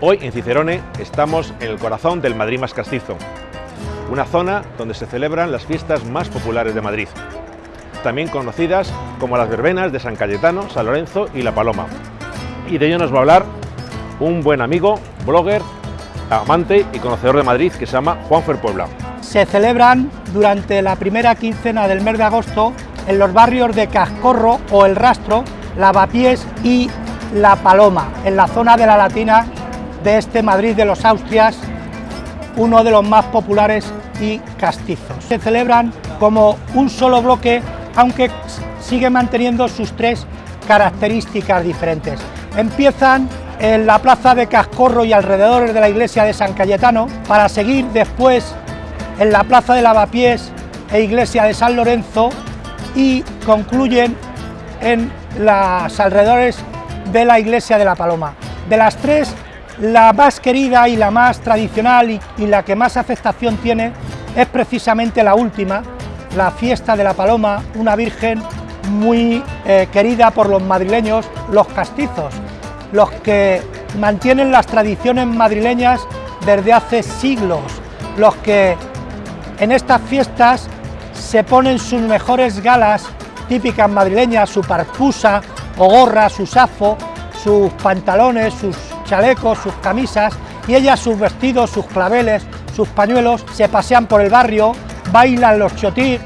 Hoy en Cicerone estamos en el corazón del Madrid más castizo, una zona donde se celebran las fiestas más populares de Madrid, también conocidas como las verbenas de San Cayetano, San Lorenzo y La Paloma. Y de ello nos va a hablar un buen amigo, blogger, amante y conocedor de Madrid que se llama Juanfer Puebla. Se celebran durante la primera quincena del mes de agosto en los barrios de Cascorro o El Rastro, Lavapiés y La Paloma, en la zona de la Latina de este Madrid de los Austrias, uno de los más populares y castizos. Se celebran como un solo bloque, aunque sigue manteniendo sus tres características diferentes. Empiezan en la plaza de Cascorro y alrededores de la iglesia de San Cayetano, para seguir después en la plaza de Lavapiés e iglesia de San Lorenzo y concluyen en los alrededores de la iglesia de la Paloma. De las tres, la más querida y la más tradicional y, la que más aceptación tiene es precisamente la última, la fiesta de la Paloma, una virgen muy eh, querida por los madrileños, los castizos, los que mantienen las tradiciones madrileñas desde hace siglos, los que en estas fiestas se ponen sus mejores galas típicas madrileñas, su parpusa o gorra, su safo, sus pantalones, sus chalecos, sus camisas y ellas sus vestidos, sus claveles, sus pañuelos, se pasean por el barrio, bailan los chotis,